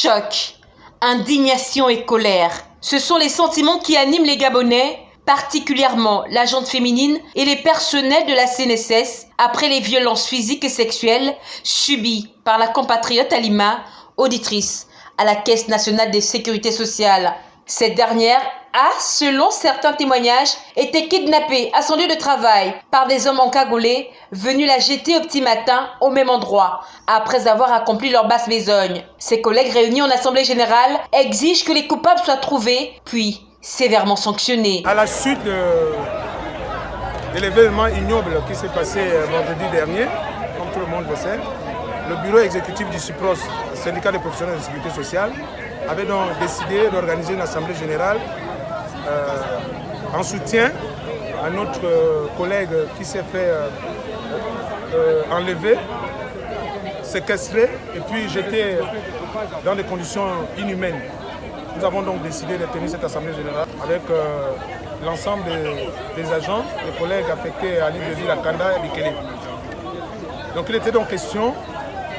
Choc, indignation et colère. Ce sont les sentiments qui animent les Gabonais, particulièrement la féminine et les personnels de la CNSS après les violences physiques et sexuelles subies par la compatriote Alima, auditrice à la Caisse nationale de sécurité sociale. Cette dernière a, selon certains témoignages, été kidnappée à son lieu de travail par des hommes encagoulés venus la jeter au petit matin au même endroit, après avoir accompli leur basse besogne. Ses collègues réunis en Assemblée Générale exigent que les coupables soient trouvés, puis sévèrement sanctionnés. À la suite de, l'événement ignoble qui s'est passé euh, vendredi dernier, comme tout le monde le sait, le bureau exécutif du CIPROS, syndicat des professionnels de sécurité sociale, avait donc décidé d'organiser une assemblée générale euh, en soutien à notre euh, collègue qui s'est fait euh, enlever, séquestrer et puis jeter dans des conditions inhumaines. Nous avons donc décidé de tenir cette assemblée générale avec l'ensemble des, agents, des collègues affectés à l'île de ville, à Kanda et Bikele. Donc il était donc question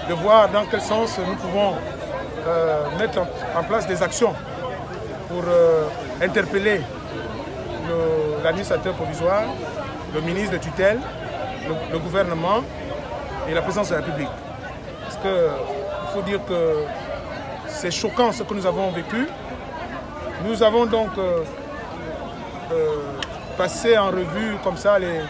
de voir dans quel sens nous pouvons mettre en place des actions pour euh, interpeller l'administrateur provisoire, le ministre de tutelle, le, gouvernement et la présidence de la République. Parce qu'il faut dire que c'est choquant ce que nous avons vécu. Nous avons donc euh, euh, passé en revue comme ça les,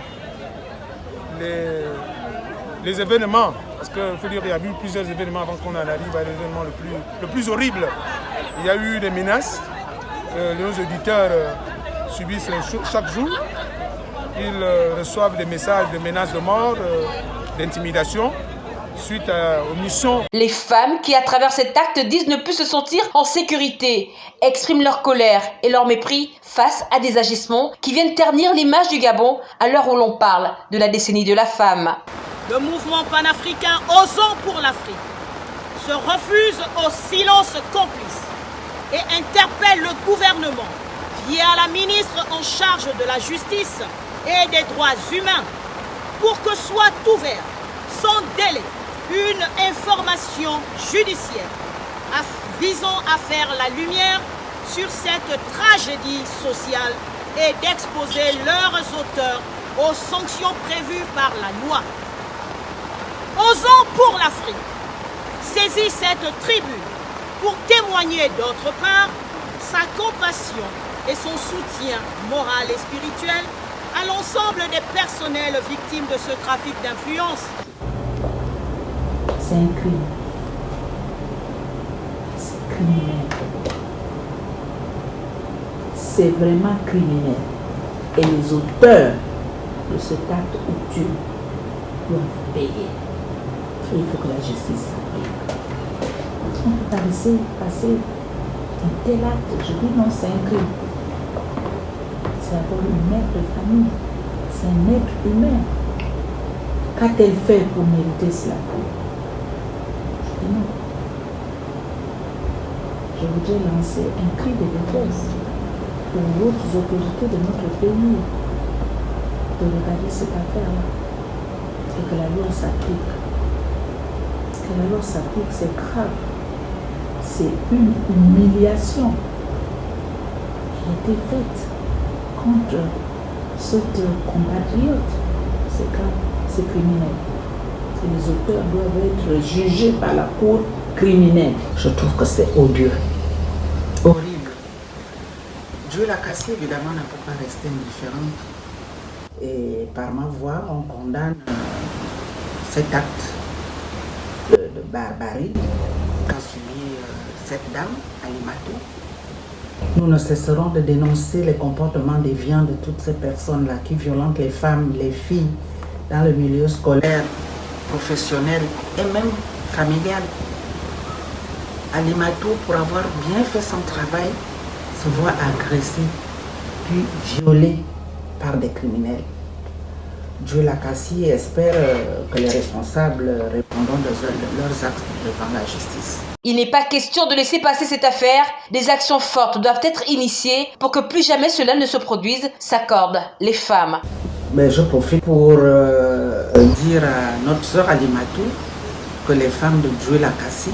les, événements. Parce qu'il faut dire qu'il y a eu plusieurs événements avant qu'on en arrive à l'événement le plus, le plus horrible. Il y a eu des menaces, que les auditeurs euh, subissent chaque jour. Ils euh, reçoivent des messages de menaces de mort, euh, d'intimidation suite aux missions. Les femmes qui, à travers cet acte, disent ne plus se sentir en sécurité, expriment leur colère et leur mépris face à des agissements qui viennent ternir l'image du Gabon à l'heure où l'on parle de la décennie de la femme. Le mouvement panafricain Osons pour l'Afrique se refuse au silence complice et interpelle le gouvernement via la ministre en charge de la justice et des droits humains pour que soit ouvert sans délai une information judiciaire visant à faire la lumière sur cette tragédie sociale et d'exposer leurs auteurs aux sanctions prévues par la loi. Osons pour l'Afrique saisit cette tribune pour témoigner d'autre part sa compassion et son soutien moral et spirituel à l'ensemble des personnels victimes de ce trafic d'influence. C'est un crime. C'est criminel. C'est vraiment criminel. Et les auteurs de cet acte tu doivent payer. Il faut que la justice s'applique on peut pas laisser passer un tel acte. Je dis non, c'est un crime. C'est d'abord une mère de famille. C'est un être humain. Qu'a-t-elle fait pour mériter cela Je dis non. Je voudrais lancer un cri de détresse pour d'autres autorités de notre pays de regarder cette affaire-là et que la loi s'applique. Loi s'applique, c'est grave c'est une humiliation qui a été faite contre cette compatriote. C'est grave, c'est criminel. Les auteurs doivent être jugés par la cour criminelle. Je trouve que c'est odieux. Horrible. Dieu l'a cassé, évidemment, ne peut pas rester indifférent. Et par ma voix, on condamne cet acte barbarie qu'a subi euh, cette dame, Alimato. Nous ne cesserons de dénoncer les comportements déviants de toutes ces personnes-là qui violentent les femmes, les filles dans le milieu scolaire, professionnel et même familial. Alimato, pour avoir bien fait son travail, se voit agressé puis violé par des criminels. Et espère euh, que les responsables répondront de leurs actes devant la justice. Il n'est pas question de laisser passer cette affaire. Des actions fortes doivent être initiées pour que plus jamais cela ne se produise, s'accordent les femmes. Mais je profite pour euh, dire à notre sœur Alimatou que les femmes de Dieu Lakassi,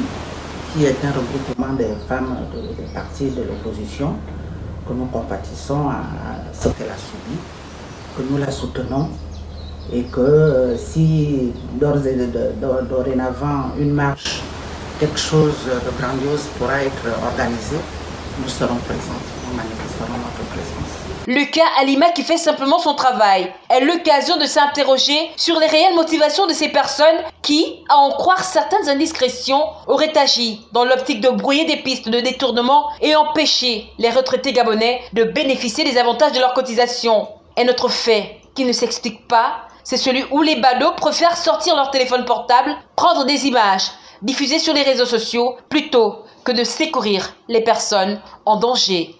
qui est un regroupement des femmes des partis de l'opposition, que nous compatissons à ce qu'elle a subi, que nous la soutenons et que euh, si dorénavant une marche, quelque chose de grandiose pourra être organisé, nous serons présents, nous manifesterons notre présence. Le cas Alima qui fait simplement son travail est l'occasion de s'interroger sur les réelles motivations de ces personnes qui, à en croire certaines indiscrétions, auraient agi dans l'optique de brouiller des pistes de détournement et empêcher les retraités gabonais de bénéficier des avantages de leur cotisation. Un autre fait qui ne s'explique pas, c'est celui où les badauds préfèrent sortir leur téléphone portable, prendre des images, diffuser sur les réseaux sociaux, plutôt que de secourir les personnes en danger.